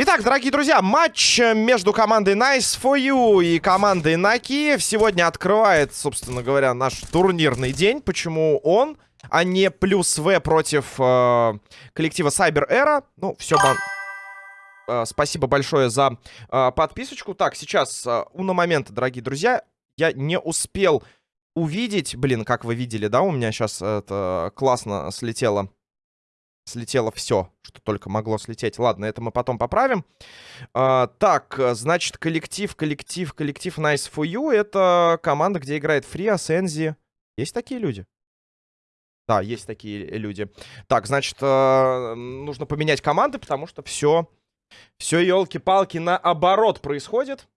Итак, дорогие друзья, матч между командой Nice for You и командой Накиев сегодня открывает, собственно говоря, наш турнирный день. Почему он, а не плюс В против э, коллектива Cyber Era? Ну, все, бан... э, спасибо большое за э, подписочку. Так, сейчас, э, уна момента, дорогие друзья, я не успел увидеть, блин, как вы видели, да, у меня сейчас это классно слетело слетело все, что только могло слететь. Ладно, это мы потом поправим. А, так, значит, коллектив, коллектив, коллектив Nice for You. Это команда, где играет Фриас, Энзи. Есть такие люди? Да, есть такие люди. Так, значит, нужно поменять команды, потому что все, все, елки-палки, наоборот происходит.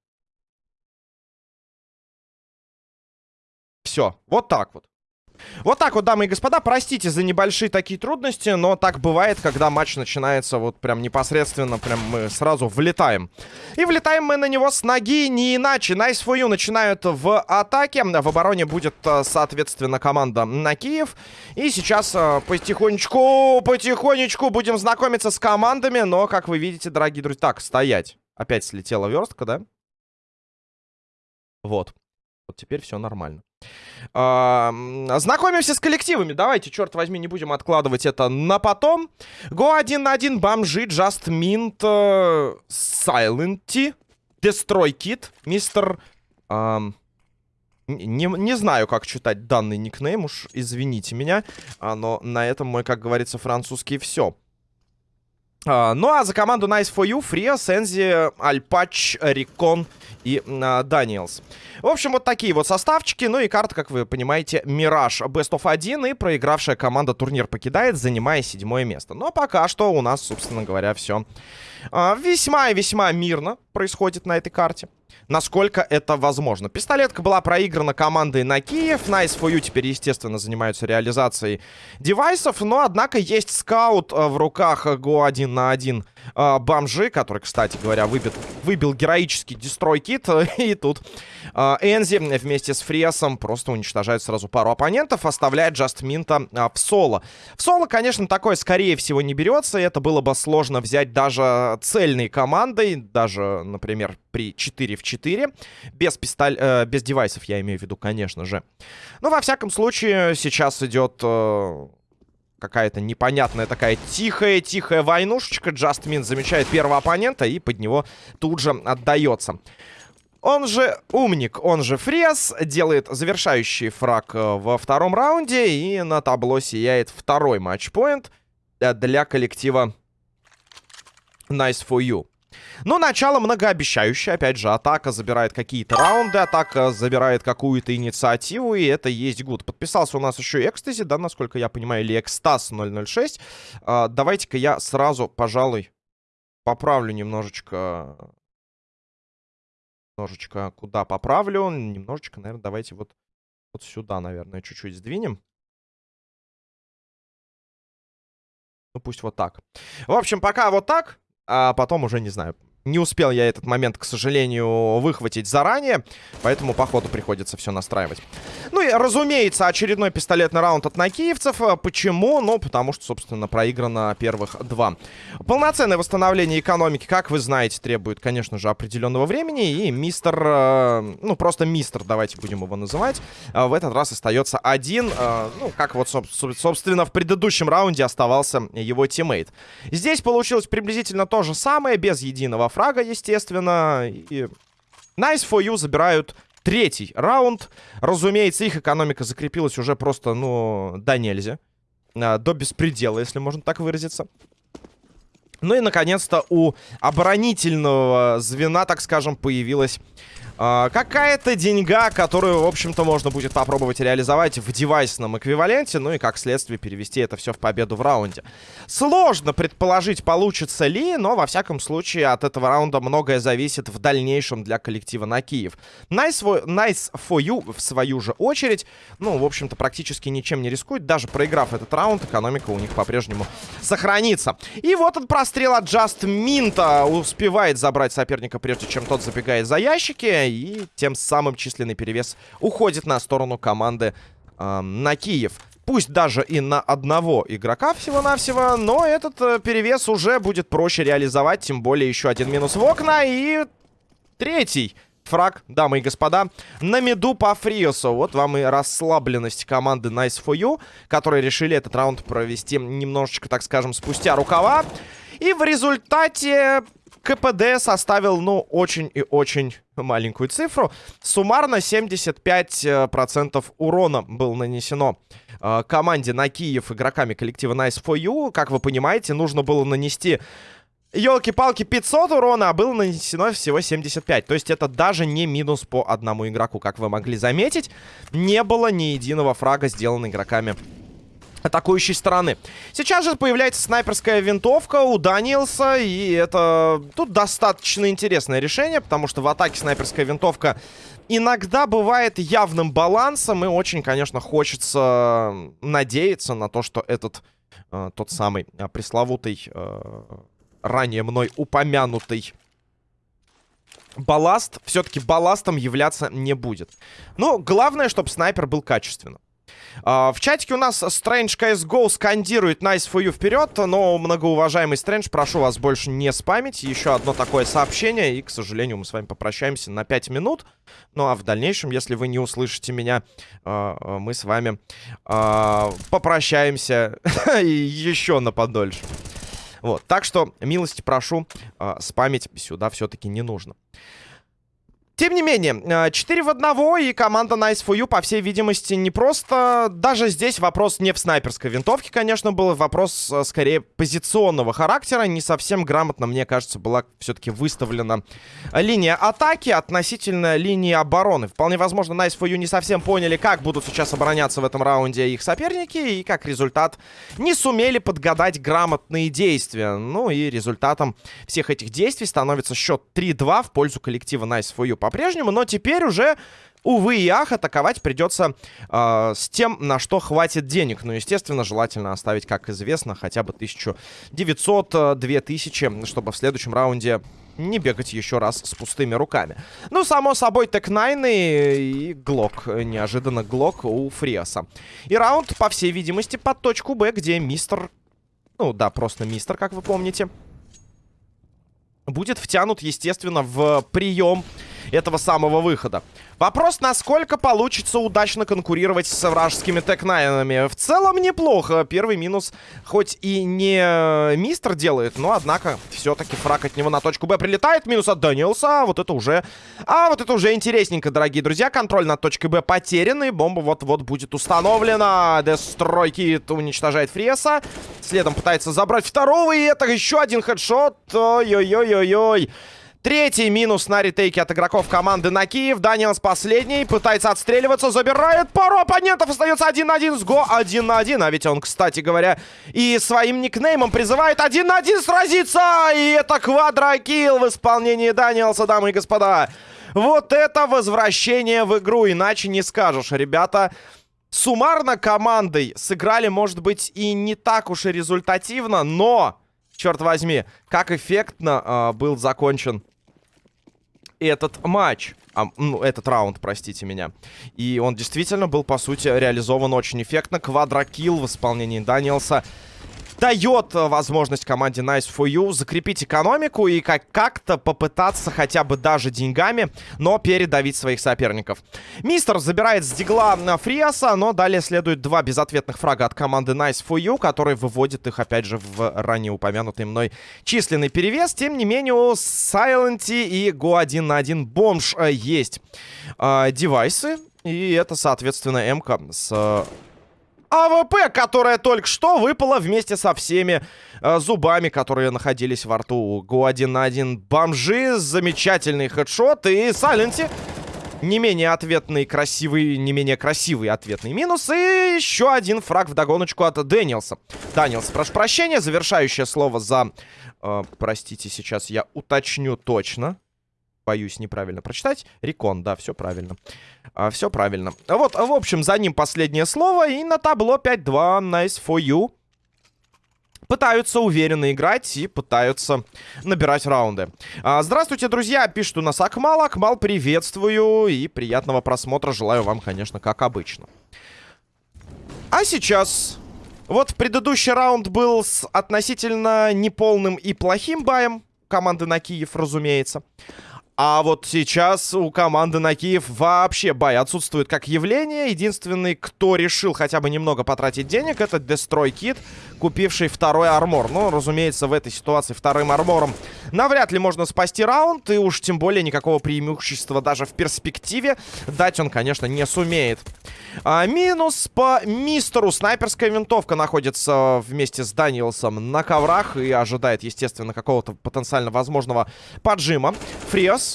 Все, вот так вот. Вот так вот, дамы и господа, простите за небольшие такие трудности, но так бывает, когда матч начинается вот прям непосредственно, прям мы сразу влетаем. И влетаем мы на него с ноги, не иначе. Nice for you начинают в атаке, в обороне будет, э, соответственно, команда на Киев. И сейчас э, потихонечку, потихонечку будем знакомиться с командами, но, как вы видите, дорогие друзья... Так, стоять. Опять слетела верстка, да? Вот. Вот теперь все нормально. А, знакомимся с коллективами. Давайте, черт возьми, не будем откладывать это на потом. Го один на один, бомжи, Just Mint, uh, Silent, Destroy Kit, мистер... Не, знаю, как читать данный никнейм, уж извините меня. Но на этом мой, как говорится, французский все. Uh, ну а за команду Nice for You, Фрия, Сензи, Альпач, Рикон и uh, Даниэлс. В общем, вот такие вот составчики. Ну и карта, как вы понимаете, Мираж Best of 1. И проигравшая команда турнир покидает, занимая седьмое место. Но пока что у нас, собственно говоря, все а, весьма и весьма мирно происходит на этой карте. Насколько это возможно. Пистолетка была проиграна командой на Киев. Nice for You теперь, естественно, занимаются реализацией девайсов. Но, однако, есть скаут а, в руках Го 1 на 1 э, бомжи, который, кстати говоря, выбит, выбил героический дестрой-кит. И тут э, Энзи вместе с Фриасом просто уничтожает сразу пару оппонентов, оставляет Джастминта э, в соло. В соло, конечно, такое, скорее всего, не берется. Это было бы сложно взять даже цельной командой, даже, например, при 4 в 4. Без, пистоль... э, без девайсов, я имею в виду, конечно же. Но, во всяком случае, сейчас идет... Э какая-то непонятная такая тихая-тихая войнушечка. Джастмин замечает первого оппонента и под него тут же отдается. Он же умник, он же фрес, делает завершающий фраг э, во втором раунде. И на табло сияет второй матчпоинт э, для коллектива Nice for You. Но начало многообещающее. Опять же, атака забирает какие-то раунды, атака забирает какую-то инициативу, и это есть гуд. Подписался у нас еще Экстази, да, насколько я понимаю, или Экстаз 006. А, Давайте-ка я сразу, пожалуй, поправлю немножечко... Немножечко куда поправлю? Немножечко, наверное, давайте вот, вот сюда, наверное, чуть-чуть сдвинем. Ну, пусть вот так. В общем, пока вот так а потом уже, не знаю, не успел я этот момент, к сожалению, выхватить заранее, поэтому по ходу приходится все настраивать. Ну и, разумеется, очередной пистолетный раунд от накиевцев. Почему? Ну, потому что, собственно, проиграно первых два. Полноценное восстановление экономики, как вы знаете, требует, конечно же, определенного времени. И мистер, э, ну, просто мистер, давайте будем его называть, э, в этот раз остается один. Э, ну, как вот, собственно, в предыдущем раунде оставался его тиммейт. Здесь получилось приблизительно то же самое, без единого фрага, естественно. И Nice for you забирают третий раунд. Разумеется, их экономика закрепилась уже просто, ну, до нельзя. А, до беспредела, если можно так выразиться. Ну и, наконец-то, у оборонительного звена, так скажем, появилась а, какая-то деньга, которую, в общем-то, можно будет попробовать реализовать в девайсном эквиваленте, ну и, как следствие, перевести это все в победу в раунде. Сложно предположить, получится ли, но, во всяком случае, от этого раунда многое зависит в дальнейшем для коллектива на Киев. Nice nice for you, в свою же очередь, ну, в общем-то, практически ничем не рискует. Даже проиграв этот раунд, экономика у них по-прежнему сохранится. И вот он прострел от Just Mint успевает забрать соперника, прежде чем тот забегает за ящики и тем самым численный перевес уходит на сторону команды э, на Киев. Пусть даже и на одного игрока всего-навсего, но этот э, перевес уже будет проще реализовать, тем более еще один минус в окна и третий фраг, дамы и господа, на меду по Фриосу. Вот вам и расслабленность команды Nice for You, которые решили этот раунд провести немножечко, так скажем, спустя рукава. И в результате КПД составил, ну, очень и очень маленькую цифру. Суммарно 75% э, урона было нанесено э, команде на Киев игроками коллектива Nice for You. Как вы понимаете, нужно было нанести Елки-палки, 500 урона, а было нанесено всего 75. То есть это даже не минус по одному игроку, как вы могли заметить. Не было ни единого фрага, сделанного игроками атакующей стороны. Сейчас же появляется снайперская винтовка у Даниэлса, и это тут достаточно интересное решение, потому что в атаке снайперская винтовка иногда бывает явным балансом, и очень, конечно, хочется надеяться на то, что этот э, тот самый э, пресловутый э, ранее мной упомянутый балласт, все-таки балластом являться не будет. Но главное, чтобы снайпер был качественным. Uh, в чатике у нас Strange CSGO скандирует Nice for you вперед, но, многоуважаемый Strange, прошу вас больше не спамить. Еще одно такое сообщение, и, к сожалению, мы с вами попрощаемся на 5 минут. Ну, а в дальнейшем, если вы не услышите меня, uh, мы с вами попрощаемся еще на подольше. Вот, так что, милости прошу, спамить сюда все-таки не нужно. Тем не менее, 4 э, в 1, и команда Nice for You, по всей видимости, не просто... Даже здесь вопрос не в снайперской винтовке, конечно, был. Вопрос, э, скорее, позиционного характера. Не совсем грамотно, мне кажется, была все-таки выставлена линия атаки относительно линии обороны. Вполне возможно, Nice for You не совсем поняли, как будут сейчас обороняться в этом раунде их соперники, и как результат не сумели подгадать грамотные действия. Ну и результатом всех этих действий становится счет 3-2 в пользу коллектива Nice for You по-прежнему, но теперь уже Увы и ах, атаковать придется э, с тем, на что хватит денег. Ну, естественно, желательно оставить, как известно, хотя бы 1900-2000, чтобы в следующем раунде не бегать еще раз с пустыми руками. Ну, само собой, Tec-9 и Глок. Неожиданно Глок у Фриаса. И раунд, по всей видимости, под точку Б, где мистер... Ну, да, просто мистер, как вы помните. Будет втянут, естественно, в прием этого самого выхода. Вопрос, насколько получится удачно конкурировать с вражескими Tec-nine ами. В целом неплохо. Первый минус хоть и не мистер делает, но, однако, все-таки фраг от него на точку Б прилетает. Минус от Дэниелса. А вот это уже... А вот это уже интересненько, дорогие друзья. Контроль над точкой Б потерян, и бомба вот-вот будет установлена. Дестройки уничтожает Фреса. Следом пытается забрать второго, и это еще один хедшот. Ой-ой-ой-ой-ой. Третий минус на ретейке от игроков команды на Киев. Даниэлс последний. Пытается отстреливаться. Забирает пару оппонентов. Остается один на один с Го. Один на один. А ведь он, кстати говоря, и своим никнеймом призывает один на один сразиться. И это квадрокилл в исполнении Даниэлса, дамы и господа. Вот это возвращение в игру. Иначе не скажешь. Ребята суммарно командой сыграли, может быть, и не так уж и результативно, но... Черт возьми, как эффектно э, был закончен этот матч. А, ну, этот раунд, простите меня. И он действительно был, по сути, реализован очень эффектно. Квадрокилл в исполнении Даниэлса дает э, возможность команде Nice for You закрепить экономику и как-то попытаться хотя бы даже деньгами, но передавить своих соперников. Мистер забирает с дигла на Фриаса, но далее следует два безответных фрага от команды Nice for You, которые выводят их, опять же, в ранее упомянутый мной численный перевес. Тем не менее, Сайленти и Го 1 на 1 бомж э, есть э, девайсы. И это, соответственно, м с э, АВП, которая только что выпала вместе со всеми э, зубами, которые находились во рту. Go один на один бомжи, замечательный headshot и Сайленти. Не менее ответный, красивый, не менее красивый ответный минус. И еще один frag в догоночку от Дэниелса. Даниэлс, прошу прощения, завершающее слово за... Э, простите, сейчас я уточню точно боюсь неправильно прочитать. Рекон, да, все правильно. А, все правильно. Вот, в общем, за ним последнее слово. И на табло 5-2. Nice for you. пытаются уверенно играть и пытаются набирать раунды. А, здравствуйте, друзья, пишет у нас Акмал. Акмал, приветствую и приятного просмотра желаю вам, конечно, как обычно. А сейчас... Вот предыдущий раунд был с относительно неполным и плохим баем команды на Киев, разумеется. А вот сейчас у команды на Киев вообще бай отсутствует как явление. Единственный, кто решил хотя бы немного потратить денег, это Destroy Kid, купивший второй армор. Ну, разумеется, в этой ситуации вторым армором навряд ли можно спасти раунд. И уж тем более никакого преимущества даже в перспективе дать он, конечно, не сумеет. А, минус по мистеру. Снайперская винтовка находится вместе с Даниэлсом на коврах и ожидает, естественно, какого-то потенциально возможного поджима. Фриос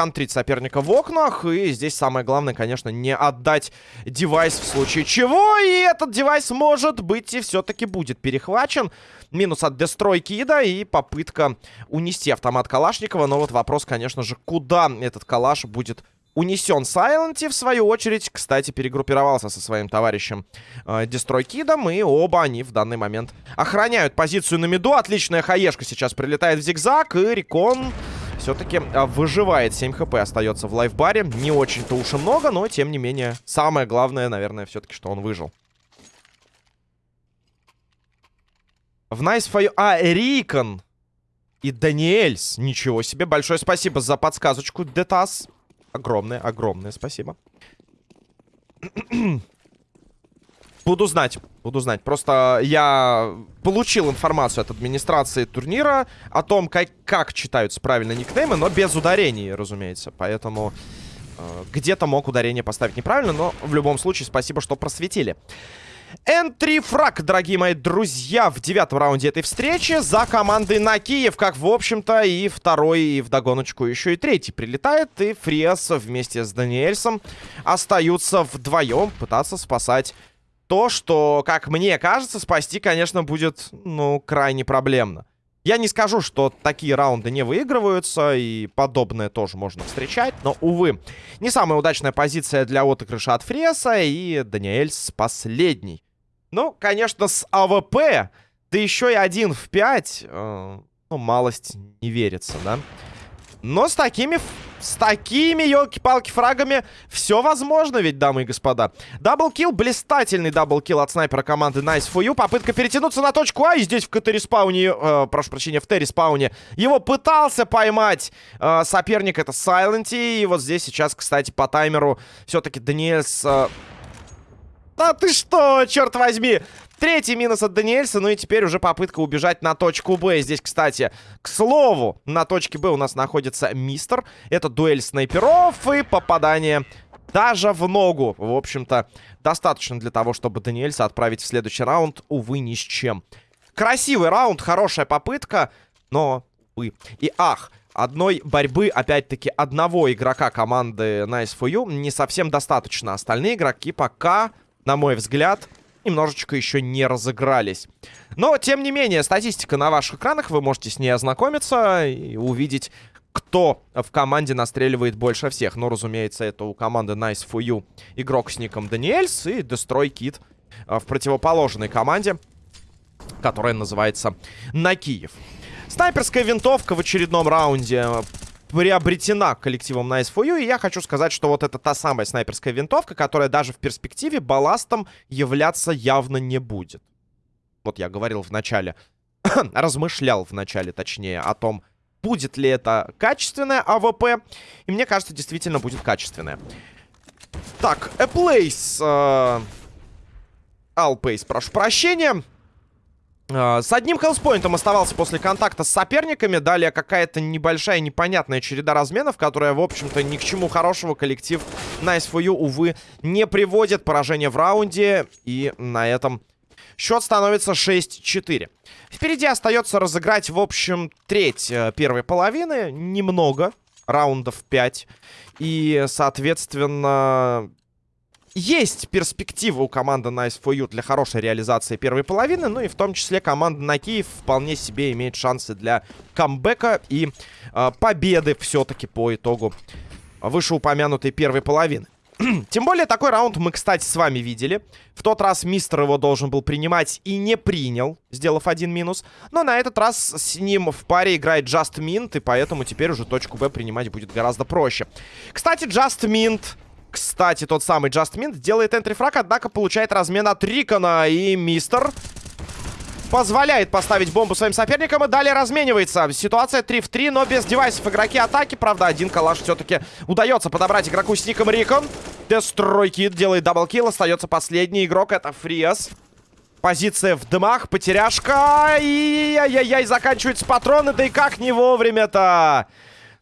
контрить соперника в окнах. И здесь самое главное, конечно, не отдать девайс в случае чего. И этот девайс, может быть, и все-таки будет перехвачен. Минус от Дестрой Кида и попытка унести автомат Калашникова. Но вот вопрос, конечно же, куда этот Калаш будет унесен Сайленти, в свою очередь, кстати, перегруппировался со своим товарищем э, Дестрой Кидом, и оба они в данный момент охраняют позицию на миду. Отличная хаешка сейчас прилетает в зигзаг, и Рекон все-таки а, выживает. 7 хп остается в лайфбаре. Не очень-то уж и много, но тем не менее, самое главное, наверное, все-таки, что он выжил. В Nice for А, Рикон и Даниэльс. Ничего себе. Большое спасибо за подсказочку, Детас. Огромное, огромное спасибо. Буду знать, буду знать. Просто я получил информацию от администрации турнира о том, как, как читаются правильно никнеймы, но без ударений, разумеется. Поэтому э, где-то мог ударение поставить неправильно, но в любом случае спасибо, что просветили. Энтри фраг, дорогие мои друзья, в девятом раунде этой встречи за командой на Киев, как, в общем-то, и второй, и вдогоночку еще и третий прилетает, и Фриас вместе с Даниэльсом остаются вдвоем пытаться спасать то, что, как мне кажется, спасти, конечно, будет, ну, крайне проблемно. Я не скажу, что такие раунды не выигрываются, и подобное тоже можно встречать, но, увы, не самая удачная позиция для отыгрыша от Фреса, и Даниэльс последний. Ну, конечно, с АВП, да еще и один в 5, э, ну, малость не верится, да? Но с такими с такими, елки-палки, фрагами все возможно ведь, дамы и господа. Double kill, блистательный double kill от снайпера команды Nice for you. Попытка перетянуться на точку А, и здесь в КТ-респауне, э, прошу прощения, в Т-респауне, его пытался поймать э, соперник, это Сайленти. И вот здесь сейчас, кстати, по таймеру все-таки Даниэльс... Э... Да ты что, черт возьми! Третий минус от Даниэльса. Ну и теперь уже попытка убежать на точку Б. Здесь, кстати, к слову, на точке Б у нас находится Мистер. Это дуэль снайперов и попадание даже в ногу. В общем-то, достаточно для того, чтобы Даниэльса отправить в следующий раунд. Увы, ни с чем. Красивый раунд, хорошая попытка, но, увы. И ах, одной борьбы, опять-таки, одного игрока команды Nice for You не совсем достаточно. Остальные игроки пока, на мой взгляд, немножечко еще не разыгрались. Но, тем не менее, статистика на ваших экранах, вы можете с ней ознакомиться и увидеть, кто в команде настреливает больше всех. Ну, разумеется, это у команды Nice for You игрок с ником Даниэльс и Destroy Kid а, в противоположной команде, которая называется На Киев. Снайперская винтовка в очередном раунде приобретена коллективом Nice for. И я хочу сказать, что вот это та самая снайперская винтовка, которая даже в перспективе балластом являться явно не будет. Вот я говорил в начале, размышлял в начале, точнее, о том, будет ли это качественная АВП. И мне кажется, действительно будет качественная. Так, Alpace. Э, Alpace, прошу прощения. А, с одним хелспоинтом оставался после контакта с соперниками. Далее какая-то небольшая непонятная череда разменов, которая, в общем-то, ни к чему хорошего коллектив Nice for You, увы, не приводит. Поражение в раунде. И на этом счет становится 6-4. Впереди остается разыграть, в общем, треть э, первой половины. Немного. Раундов 5. И, соответственно, есть перспектива у команды Nice for You для хорошей реализации первой половины, ну и в том числе команда на Киев вполне себе имеет шансы для камбэка и э, победы все-таки по итогу вышеупомянутой первой половины. Тем более, такой раунд мы, кстати, с вами видели. В тот раз мистер его должен был принимать и не принял, сделав один минус. Но на этот раз с ним в паре играет Just Mint, и поэтому теперь уже точку Б принимать будет гораздо проще. Кстати, Just Mint... Кстати, тот самый Just Mint делает энтрифраг, однако получает размен от Рикона. И мистер позволяет поставить бомбу своим соперникам и далее разменивается. Ситуация 3 в 3, но без девайсов игроки атаки. Правда, один калаш все-таки удается подобрать игроку с ником Рикон. Дестройкит делает double kill. Остается последний игрок, это Фриас. Позиция в дымах, потеряшка. И яй-яй-яй, заканчиваются патроны. Да и как не вовремя-то.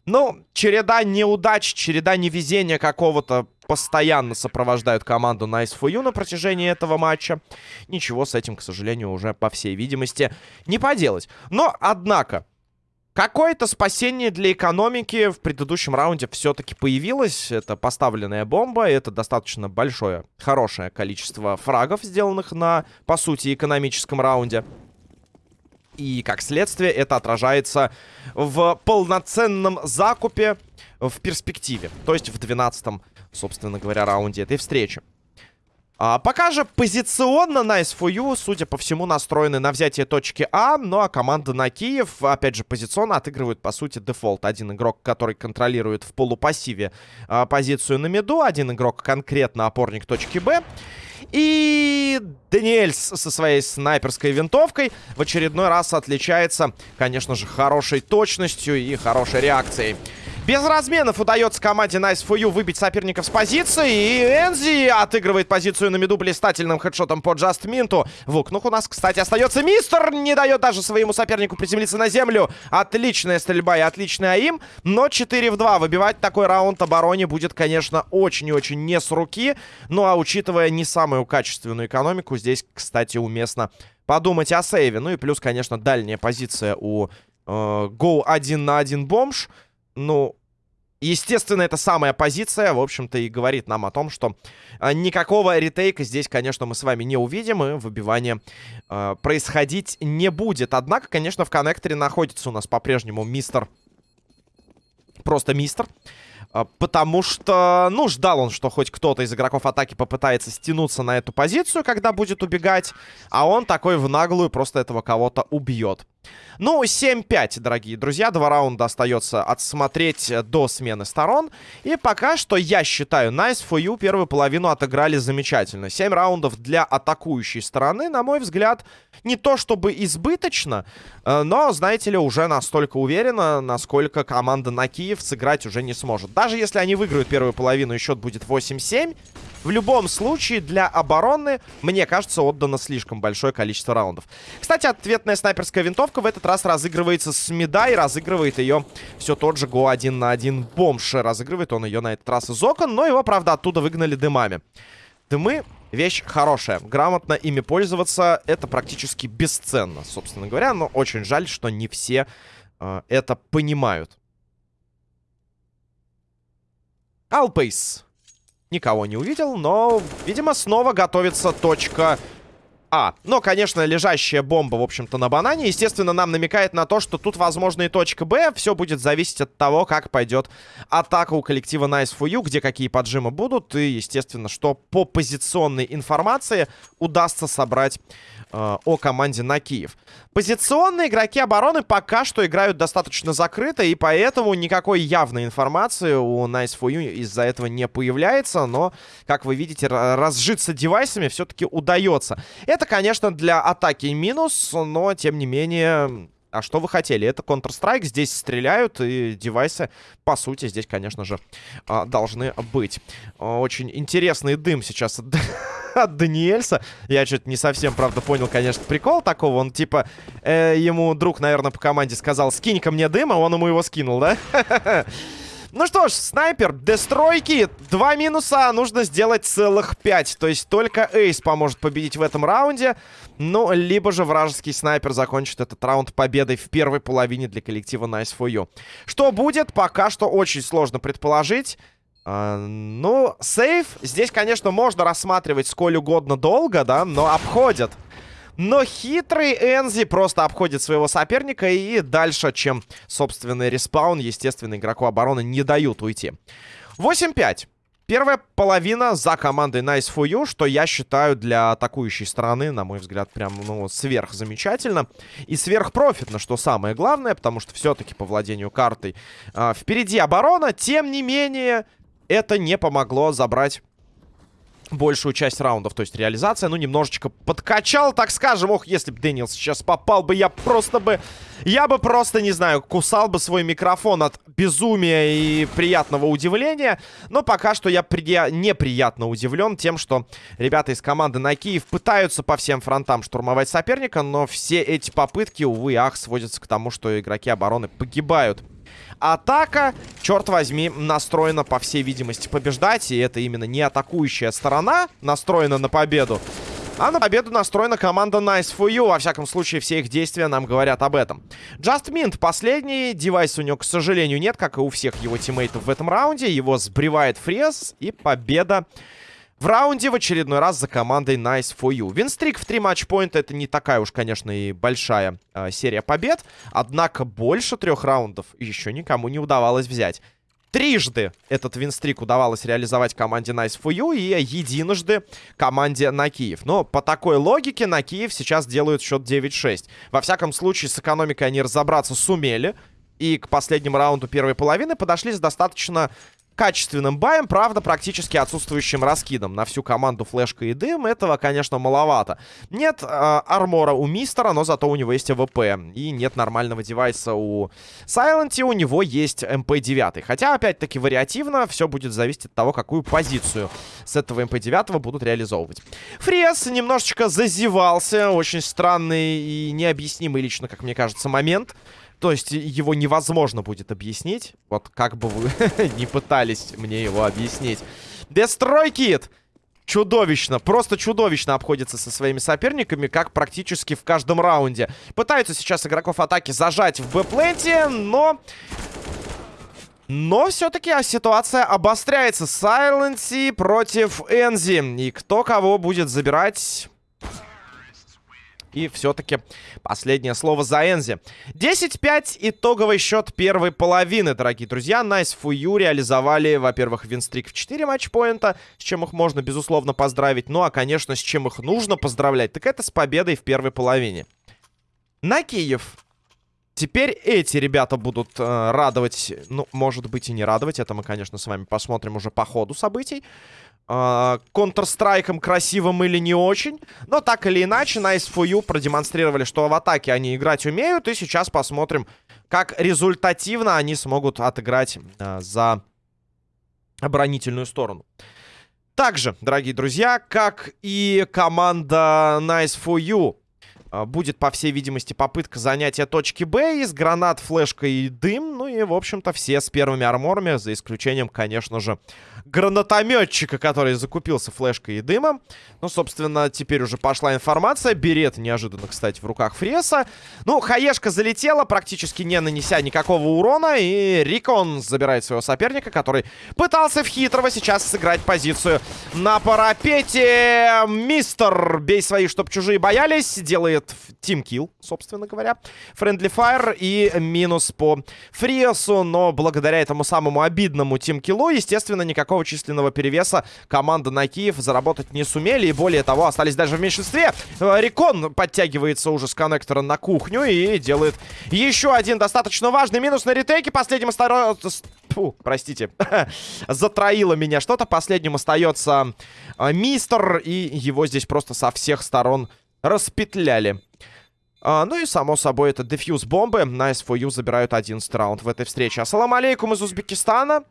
Ну, череда неудач, череда невезения какого-то постоянно сопровождают команду Nice for You на протяжении этого матча. Ничего с этим, к сожалению, уже, по всей видимости, не поделать. Но, однако, Какое-то спасение для экономики в предыдущем раунде все-таки появилось. Это поставленная бомба, это достаточно большое, хорошее количество фрагов, сделанных на, по сути, экономическом раунде. И, как следствие, это отражается в полноценном закупе в перспективе. То есть в 12-м, собственно говоря, раунде этой встречи. А, пока же позиционно Nice for You, судя по всему, настроены на взятие точки А. Ну а команда на Киев, опять же, позиционно отыгрывает, по сути, дефолт. Один игрок, который контролирует в полупассиве а, позицию на миду. Один игрок конкретно опорник точки Б. И Даниэль со своей снайперской винтовкой в очередной раз отличается, конечно же, хорошей точностью и хорошей реакцией. Без разменов удается команде Nice for You выбить соперников с позиции. И Энзи отыгрывает позицию на миду блистательным хедшотом по Джаст Минту. В окнах у нас, кстати, остается Мистер. Не дает даже своему сопернику приземлиться на землю. Отличная стрельба и отличный аим. Но 4 в 2. Выбивать такой раунд обороне будет, конечно, очень и очень не с руки. Ну а учитывая не самую качественную экономику, здесь, кстати, уместно подумать о сейве. Ну и плюс, конечно, дальняя позиция у э, Go 1 на 1 бомж. Ну, Естественно, это самая позиция, в общем-то, и говорит нам о том, что э, никакого ретейка здесь, конечно, мы с вами не увидим, и выбивание э, происходить не будет. Однако, конечно, в коннекторе находится у нас по-прежнему мистер... Просто мистер. Э, потому что, ну, ждал он, что хоть кто-то из игроков атаки попытается стянуться на эту позицию, когда будет убегать. А он такой в наглую просто этого кого-то убьет. Ну, 7-5, дорогие друзья. Два раунда остается отсмотреть до смены сторон. И пока что, я считаю, Nice for You первую половину отыграли замечательно. 7 раундов для атакующей стороны, на мой взгляд, не то чтобы избыточно, э, но, знаете ли, уже настолько уверенно, насколько команда на Киев сыграть уже не сможет. Даже если они выиграют первую половину и счет будет 8-7, в любом случае, для обороны, мне кажется, отдано слишком большое количество раундов. Кстати, ответная снайперская винтовка в этот раз разыгрывается с меда и разыгрывает ее все тот же Го 1 на 1 бомж. Разыгрывает он ее на этот раз из окон, но его, правда, оттуда выгнали дымами. Дымы вещь хорошая. Грамотно ими пользоваться это практически бесценно, собственно говоря. Но очень жаль, что не все э, это понимают. Алпейс. Никого не увидел, но, видимо, снова готовится точка А. Но, конечно, лежащая бомба, в общем-то, на банане, естественно, нам намекает на то, что тут, возможно, и точка Б. Все будет зависеть от того, как пойдет атака у коллектива Nice for You, где какие поджимы будут. И, естественно, что по позиционной информации удастся собрать э, о команде на Киев. Позиционные игроки обороны пока что играют достаточно закрыто, и поэтому никакой явной информации у Nice for You из-за этого не появляется, но, как вы видите, разжиться девайсами все-таки удается. Это, конечно, для атаки минус, но, тем не менее... А что вы хотели? Это Counter-Strike, здесь стреляют, и девайсы, по сути, здесь, конечно же, а, должны быть. Очень интересный дым сейчас от Даниэльса. Я что-то не совсем, правда, понял, конечно, прикол такого. Он, типа, э, ему друг, наверное, по команде сказал, скинь-ка мне дыма, он ему его скинул, да? Ну что ж, снайпер, дестройки, два минуса, нужно сделать целых пять. То есть только Эйс поможет победить в этом раунде. Ну, либо же вражеский снайпер закончит этот раунд победой в первой половине для коллектива Nice for You. Что будет, пока что очень сложно предположить. А, ну, сейф здесь, конечно, можно рассматривать сколь угодно долго, да, но обходят. Но хитрый Энзи просто обходит своего соперника и дальше, чем собственный респаун, естественно, игроку обороны не дают уйти. 8-5. Первая половина за командой Nice for You, что я считаю для атакующей стороны, на мой взгляд, прям, ну, сверх замечательно. И сверхпрофитно, что самое главное, потому что все-таки по владению картой э, впереди оборона. Тем не менее, это не помогло забрать большую часть раундов. То есть реализация, ну, немножечко подкачал, так скажем. Ох, если бы Дэниел сейчас попал бы, я просто бы... Я бы просто, не знаю, кусал бы свой микрофон от безумия и приятного удивления. Но пока что я при... неприятно удивлен тем, что ребята из команды на Киев пытаются по всем фронтам штурмовать соперника, но все эти попытки, увы, ах, сводятся к тому, что игроки обороны погибают. Атака, черт возьми, настроена, по всей видимости, побеждать. И это именно не атакующая сторона настроена на победу. А на победу настроена команда Nice for You. Во всяком случае, все их действия нам говорят об этом. Just Mint последний. Девайс у него, к сожалению, нет, как и у всех его тиммейтов в этом раунде. Его сбривает фрез. И победа в раунде в очередной раз за командой Nice for You. Win streak в три матчпоинта это не такая уж, конечно, и большая э, серия побед. Однако больше трех раундов еще никому не удавалось взять. Трижды этот винстрик удавалось реализовать команде Nice for You и единожды команде на Киев. Но по такой логике на Киев сейчас делают счет 9-6. Во всяком случае, с экономикой они разобраться сумели. И к последнему раунду первой половины подошли с достаточно качественным баем, правда, практически отсутствующим раскидом. На всю команду флешка и дым этого, конечно, маловато. Нет э, армора у мистера, но зато у него есть АВП. И нет нормального девайса у Сайленти, у него есть МП-9. Хотя, опять-таки, вариативно, все будет зависеть от того, какую позицию с этого МП-9 будут реализовывать. Фрес немножечко зазевался, очень странный и необъяснимый лично, как мне кажется, момент. То есть его невозможно будет объяснить. Вот как бы вы не пытались мне его объяснить. Дестрой Кит! Чудовищно, просто чудовищно обходится со своими соперниками, как практически в каждом раунде. Пытаются сейчас игроков атаки зажать в Б-пленте, но... Но все-таки ситуация обостряется. Сайленси против Энзи. И кто кого будет забирать... И все-таки последнее слово за Энзи. 10-5 итоговый счет первой половины, дорогие друзья. Nice for You реализовали, во-первых, win streak в 4 матчпоинта, с чем их можно, безусловно, поздравить. Ну, а, конечно, с чем их нужно поздравлять, так это с победой в первой половине. На Киев. Теперь эти ребята будут э, радовать, ну, может быть и не радовать. Это мы, конечно, с вами посмотрим уже по ходу событий. Контрстрайком красивым или не очень. Но так или иначе, Nice for You продемонстрировали, что в атаке они играть умеют. И сейчас посмотрим, как результативно они смогут отыграть а, за оборонительную сторону. Также, дорогие друзья, как и команда Nice for You, а, будет, по всей видимости, попытка занятия точки Б из гранат, флешка и дым. Ну и, в общем-то, все с первыми арморами, за исключением, конечно же, гранатометчика, который закупился флешкой и дымом. Ну, собственно, теперь уже пошла информация. Берет неожиданно, кстати, в руках Фреса. Ну, Хаешка залетела, практически не нанеся никакого урона. И Рикон забирает своего соперника, который пытался в хитрого сейчас сыграть позицию на парапете. Мистер, бей свои, чтоб чужие боялись. Делает тимкил, собственно говоря. Френдли файр и минус по Фресу. Но благодаря этому самому обидному тимкилу, естественно, никакого численного перевеса команда на Киев заработать не сумели. И более того, остались даже в меньшинстве. Э, Рекон подтягивается уже с коннектора на кухню и делает еще один достаточно важный минус на ретейке. Последним остается... Фу, простите. Затроило меня что-то. Последним остается э, Мистер. И его здесь просто со всех сторон распетляли. А, ну и, само собой, это дефьюз бомбы. Nice for you забирают 11 раунд в этой встрече. Ассалам алейкум из Узбекистана.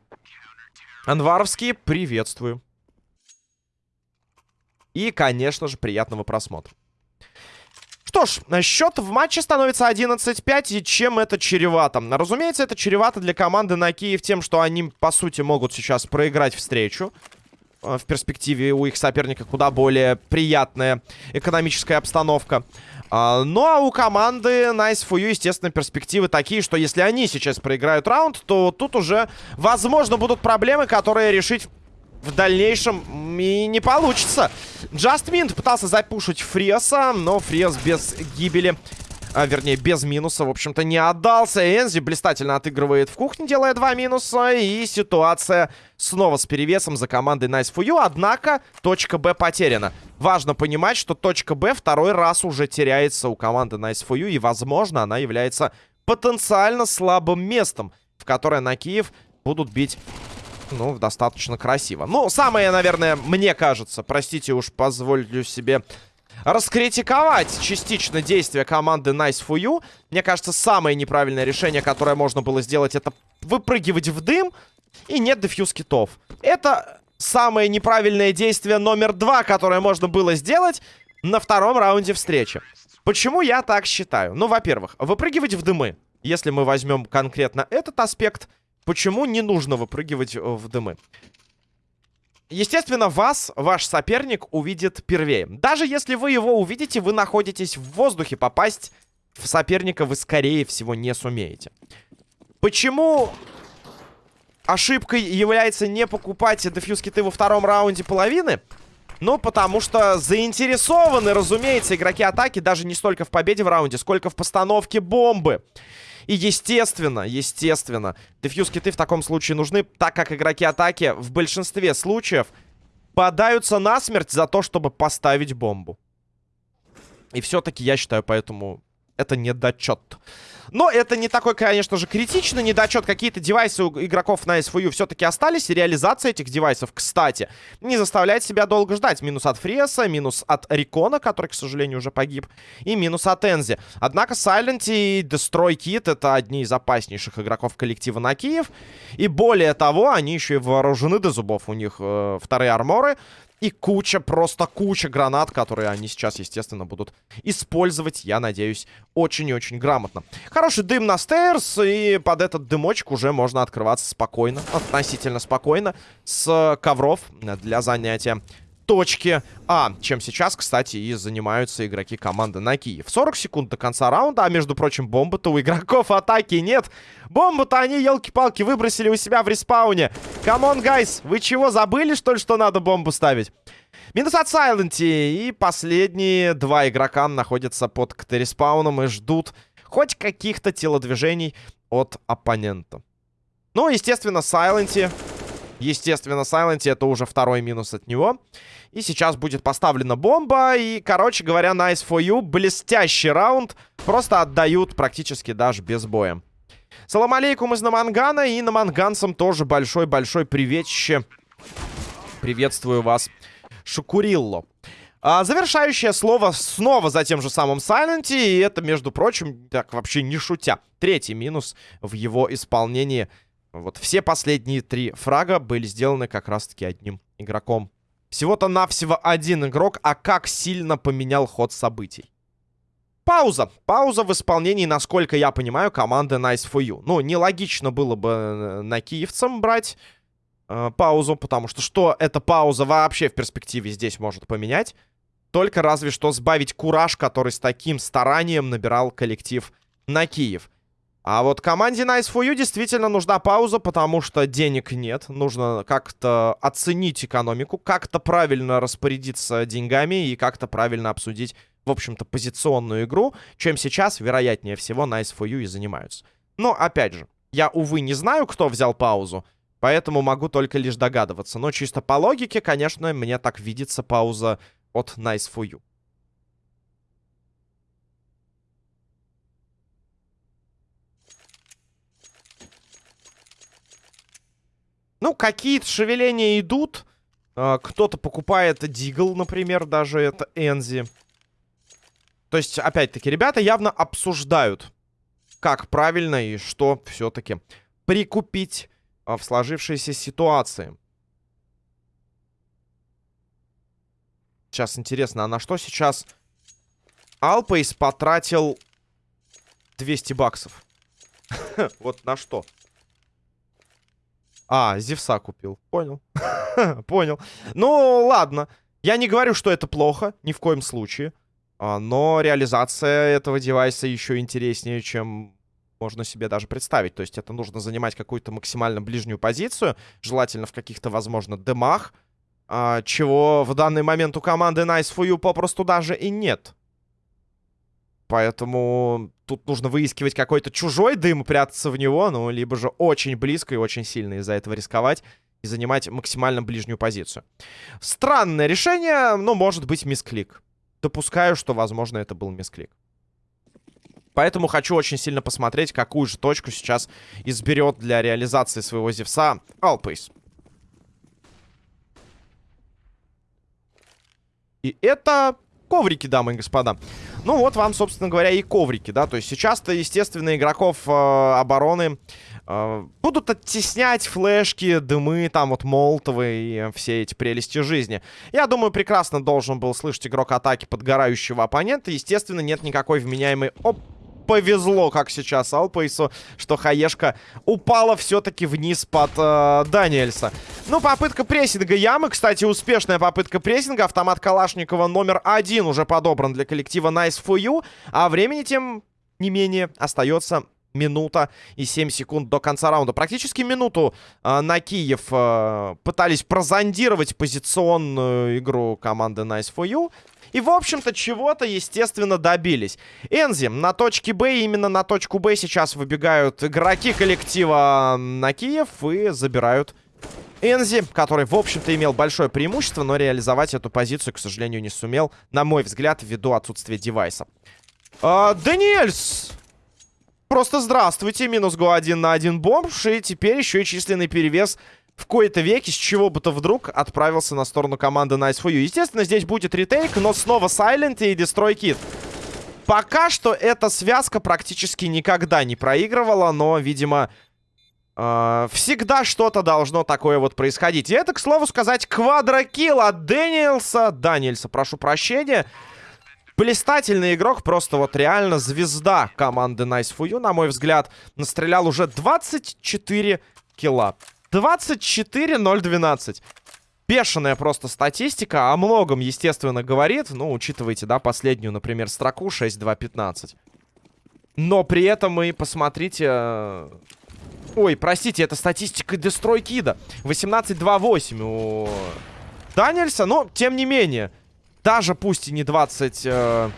Анваровские, приветствую. И, конечно же, приятного просмотра. Что ж, счет в матче становится 11-5, и чем это чревато? Разумеется, это чревато для команды на Киев тем, что они, по сути, могут сейчас проиграть встречу. Э, в перспективе у их соперника куда более приятная экономическая обстановка. А, ну а у команды Nice for You, естественно, перспективы такие, что если они сейчас проиграют раунд, то тут уже, возможно, будут проблемы, которые решить в дальнейшем и не получится. Mint пытался запушить Фреса, но Фрес без гибели а, вернее, без минуса, в общем-то, не отдался. Энзи блистательно отыгрывает в кухне, делая два минуса. И ситуация снова с перевесом за командой Nice for You. Однако точка Б потеряна. Важно понимать, что точка Б второй раз уже теряется у команды Nice for You. И, возможно, она является потенциально слабым местом, в которое на Киев будут бить ну, достаточно красиво. Ну, самое, наверное, мне кажется, простите уж, позволю себе раскритиковать частично действия команды Nice for You. Мне кажется, самое неправильное решение, которое можно было сделать, это выпрыгивать в дым и нет дефьюз китов. Это самое неправильное действие номер два, которое можно было сделать на втором раунде встречи. Почему я так считаю? Ну, во-первых, выпрыгивать в дымы. Если мы возьмем конкретно этот аспект, почему не нужно выпрыгивать в дымы? Естественно, вас ваш соперник увидит первее. Даже если вы его увидите, вы находитесь в воздухе. Попасть в соперника вы, скорее всего, не сумеете. Почему ошибкой является не покупать дефьюз киты во втором раунде половины? Ну, потому что заинтересованы, разумеется, игроки атаки даже не столько в победе в раунде, сколько в постановке бомбы. И естественно, естественно, дефьюз киты в таком случае нужны, так как игроки атаки в большинстве случаев подаются насмерть за то, чтобы поставить бомбу. И все-таки я считаю, поэтому это недочет. Но это не такой, конечно же, критичный недочет. Какие-то девайсы у игроков на SFU все-таки остались. И реализация этих девайсов, кстати, не заставляет себя долго ждать. Минус от Фреса, минус от Рикона, который, к сожалению, уже погиб. И минус от Энзи. Однако Silent и Destroy Kit это одни из опаснейших игроков коллектива на Киев. И более того, они еще и вооружены до зубов. У них э, вторые арморы. И куча, просто куча гранат, которые они сейчас, естественно, будут использовать, я надеюсь, очень и очень грамотно. Хороший дым на стейрс, и под этот дымочек уже можно открываться спокойно, относительно спокойно, с ковров для занятия точки А, чем сейчас, кстати, и занимаются игроки команды на Киев. 40 секунд до конца раунда, а между прочим, бомбы-то у игроков атаки нет. Бомбу-то они, елки-палки, выбросили у себя в респауне. Come on, guys, вы чего, забыли, что ли, что надо бомбу ставить? Минус от Сайленти, и последние два игрока находятся под КТ-респауном и ждут хоть каких-то телодвижений от оппонента. Ну, естественно, Сайленти... Естественно, Сайленти это уже второй минус от него. И сейчас будет поставлена бомба. И, короче говоря, nice for you. Блестящий раунд. Просто отдают практически даже без боя. Салам алейкум из Намангана. И наманганцам тоже большой-большой приветище. Приветствую вас, Шукурилло. А, завершающее слово снова за тем же самым Сайленти. И это, между прочим, так вообще не шутя. Третий минус в его исполнении. Вот все последние три фрага были сделаны как раз-таки одним игроком. Всего-то навсего один игрок, а как сильно поменял ход событий. Пауза. Пауза в исполнении, насколько я понимаю, команды Nice for You. Ну, нелогично было бы э, на киевцам брать э, паузу, потому что что эта пауза вообще в перспективе здесь может поменять? Только разве что сбавить кураж, который с таким старанием набирал коллектив на Киев. А вот команде Nice for You действительно нужна пауза, потому что денег нет. Нужно как-то оценить экономику, как-то правильно распорядиться деньгами и как-то правильно обсудить, в общем-то, позиционную игру, чем сейчас, вероятнее всего, Nice for You и занимаются. Но, опять же, я, увы, не знаю, кто взял паузу, поэтому могу только лишь догадываться. Но чисто по логике, конечно, мне так видится пауза от Nice for You. Ну, какие-то шевеления идут. А, кто-то покупает Дигл, например, даже это Энзи. То есть, опять-таки, ребята явно обсуждают, как правильно и что все-таки прикупить а, в сложившейся ситуации. Сейчас интересно, а на что сейчас Алпейс потратил 200 баксов? Вот на что? А, Зевса купил. Понял. Понял. Ну, ладно. Я не говорю, что это плохо, ни в коем случае. А, но реализация этого девайса еще интереснее, чем можно себе даже представить. То есть это нужно занимать какую-то максимально ближнюю позицию, желательно в каких-то, возможно, демах, а, чего в данный момент у команды Nice for You попросту даже и нет. Поэтому тут нужно выискивать какой-то чужой дым, прятаться в него, ну, либо же очень близко и очень сильно из-за этого рисковать и занимать максимально ближнюю позицию. Странное решение, но может быть мисклик. Допускаю, что, возможно, это был мисклик. Поэтому хочу очень сильно посмотреть, какую же точку сейчас изберет для реализации своего Зевса Алпейс. И это коврики, дамы и господа. Ну вот вам, собственно говоря, и коврики, да. То есть сейчас-то, естественно, игроков э, обороны э, будут оттеснять флешки, дымы, там вот молотовые и все эти прелести жизни. Я думаю, прекрасно должен был слышать игрок атаки подгорающего оппонента. Естественно, нет никакой вменяемой... Оп! Повезло, как сейчас Алпейсу, что Хаешка упала все-таки вниз под э, Даниэльса. Ну, попытка прессинга ямы. Кстати, успешная попытка прессинга. Автомат Калашникова номер один уже подобран для коллектива Nice for You. А времени тем не менее остается минута и 7 секунд до конца раунда. Практически минуту э, на Киев э, пытались прозондировать позиционную игру команды Nice for You. И, в общем-то, чего-то, естественно, добились. Энзи на точке Б, именно на точку Б сейчас выбегают игроки коллектива на Киев и забирают Энзи, который, в общем-то, имел большое преимущество, но реализовать эту позицию, к сожалению, не сумел, на мой взгляд, ввиду отсутствия девайса. А, Даниэльс! Просто здравствуйте, минус го один на один бомж, и теперь еще и численный перевес в кои-то веки, с чего бы то вдруг отправился на сторону команды Nice for You. Естественно, здесь будет ретейк, но снова Silent и Destroy Kid. Пока что эта связка практически никогда не проигрывала, но, видимо, э, всегда что-то должно такое вот происходить. И это, к слову сказать, квадрокилл от Дэниелса. Даниэльса, прошу прощения. Блистательный игрок, просто вот реально звезда команды Nice for на мой взгляд. Настрелял уже 24 килла. 24-0-12. Бешеная просто статистика. О многом, естественно, говорит. Ну, учитывайте, да, последнюю, например, строку 6-2-15. Но при этом мы, посмотрите... Э, ой, простите, это статистика Дестрой Кида. 18-2-8 у Даниэльса. Но, тем не менее, даже пусть и не 24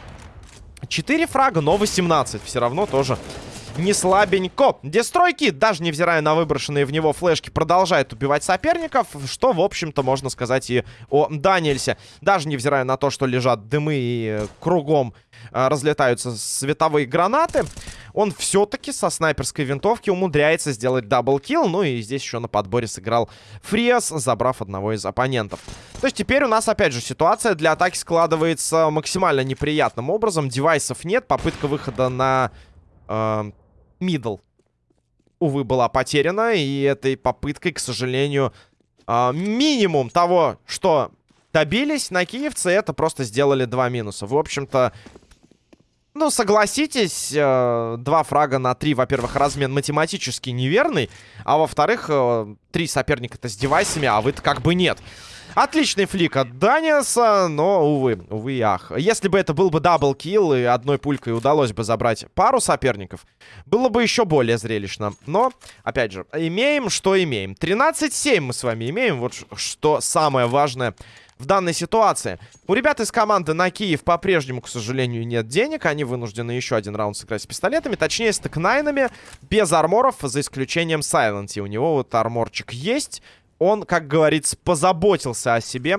э, фрага, но 18 все равно тоже не слабенько. Дестройки, даже невзирая на выброшенные в него флешки, продолжает убивать соперников, что, в общем-то, можно сказать и о Даниэльсе. Даже невзирая на то, что лежат дымы и кругом э, разлетаются световые гранаты, он все-таки со снайперской винтовки умудряется сделать даблкил. Ну и здесь еще на подборе сыграл Фриас, забрав одного из оппонентов. То есть теперь у нас, опять же, ситуация для атаки складывается максимально неприятным образом. Девайсов нет, попытка выхода на... Э, middle, увы, была потеряна. И этой попыткой, к сожалению, э, минимум того, что добились на киевцы, это просто сделали два минуса. В общем-то, ну, согласитесь, э, два фрага на три, во-первых, размен математически неверный, а во-вторых, э, три соперника-то с девайсами, а вы-то как бы нет. Отличный flick от Даниаса, но, увы, увы и ах. Если бы это был бы double kill и одной пулькой удалось бы забрать пару соперников, было бы еще более зрелищно. Но, опять же, имеем, что имеем. 13-7 мы с вами имеем, вот что самое важное в данной ситуации. У ребят из команды на Киев по-прежнему, к сожалению, нет денег. Они вынуждены еще один раунд сыграть с пистолетами. Точнее, с текнайнами, без арморов, за исключением Сайленти. У него вот арморчик есть он, как говорится, позаботился о себе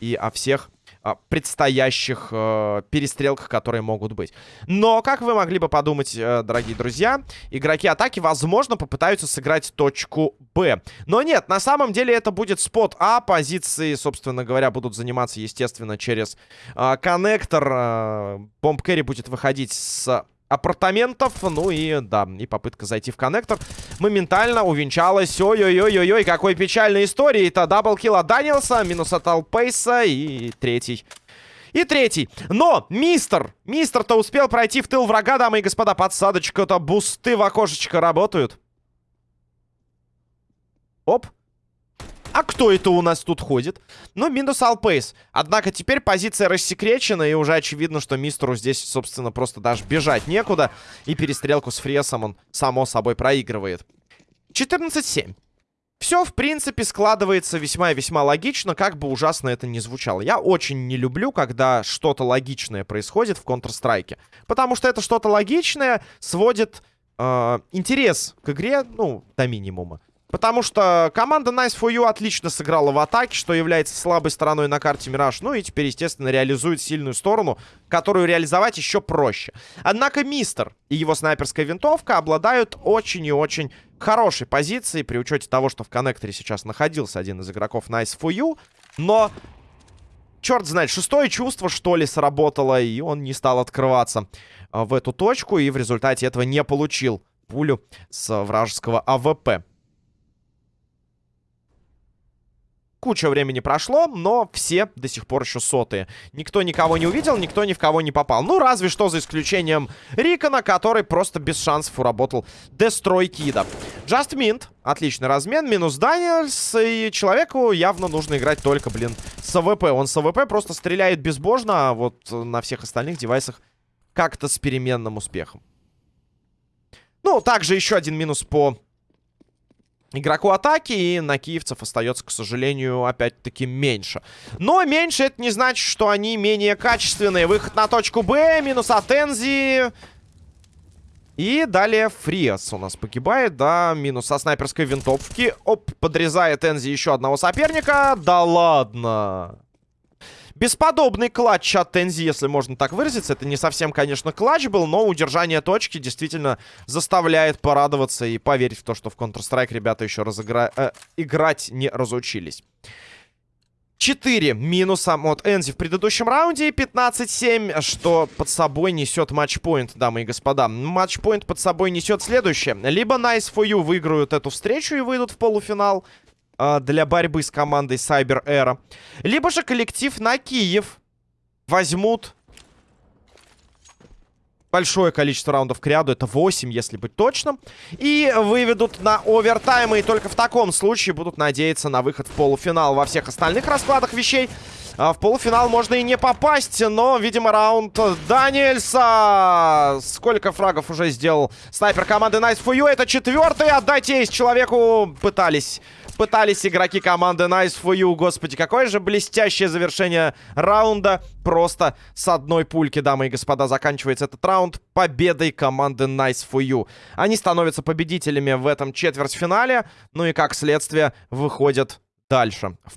и о всех а, предстоящих э, перестрелках, которые могут быть. Но, как вы могли бы подумать, э, дорогие друзья, игроки атаки, возможно, попытаются сыграть точку Б. Но нет, на самом деле это будет спот А. Позиции, собственно говоря, будут заниматься, естественно, через э, коннектор. Э, Бомб Кэрри будет выходить с апартаментов. Ну и, да, и попытка зайти в коннектор моментально увенчалась. Ой-ой-ой-ой-ой, какой печальной историей. Это double kill от Данилса, минус от Алпейса и третий. И третий. Но мистер, мистер-то успел пройти в тыл врага, дамы и господа. Подсадочка-то, бусты в окошечко работают. Оп. А кто это у нас тут ходит? Ну, минус Алпейс. Однако теперь позиция рассекречена, и уже очевидно, что мистеру здесь, собственно, просто даже бежать некуда. И перестрелку с Фресом он, само собой, проигрывает. 14-7. Все, в принципе, складывается весьма и весьма логично, как бы ужасно это ни звучало. Я очень не люблю, когда что-то логичное происходит в Counter-Strike. Потому что это что-то логичное сводит э, интерес к игре, ну, до минимума. Потому что команда Nice for You отлично сыграла в атаке, что является слабой стороной на карте Мираж. Ну и теперь, естественно, реализует сильную сторону, которую реализовать еще проще. Однако Мистер и его снайперская винтовка обладают очень и очень хорошей позицией, при учете того, что в коннекторе сейчас находился один из игроков Nice for You. Но, черт знает, шестое чувство, что ли, сработало, и он не стал открываться а, в эту точку, и в результате этого не получил пулю с вражеского АВП. Куча времени прошло, но все до сих пор еще сотые. Никто никого не увидел, никто ни в кого не попал. Ну, разве что за исключением Рикона, который просто без шансов уработал Дестрой Кида. Just Mint. Отличный размен. Минус Даниэльс. И человеку явно нужно играть только, блин, с AWP. Он с AWP просто стреляет безбожно, а вот на всех остальных девайсах как-то с переменным успехом. Ну, также еще один минус по игроку атаки, и на киевцев остается, к сожалению, опять-таки меньше. Но меньше это не значит, что они менее качественные. Выход на точку Б, минус от Энзи. И далее Фриас у нас погибает, да, минус со снайперской винтовки. Оп, подрезает Энзи еще одного соперника. Да ладно. Бесподобный клатч от Тензи, если можно так выразиться. Это не совсем, конечно, клатч был, но удержание точки действительно заставляет порадоваться и поверить в то, что в Counter-Strike ребята еще разыгра... э, играть не разучились. 4 минуса от Энзи в предыдущем раунде. 15-7, что под собой несет матчпоинт, дамы и господа. Матчпоинт под собой несет следующее. Либо Nice for You выиграют эту встречу и выйдут в полуфинал э, для борьбы с командой Cyber Era. Либо же коллектив на Киев возьмут большое количество раундов к ряду. Это 8, если быть точным. И выведут на овертаймы. И только в таком случае будут надеяться на выход в полуфинал. Во всех остальных раскладах вещей а в полуфинал можно и не попасть, но, видимо, раунд Даниэльса. Сколько фрагов уже сделал снайпер команды Nice for You? Это четвертый. Отдайте есть человеку. Пытались пытались игроки команды Nice for You. Господи, какое же блестящее завершение раунда. Просто с одной пульки, дамы и господа, заканчивается этот раунд победой команды Nice for You. Они становятся победителями в этом четвертьфинале. Ну и как следствие выходят дальше в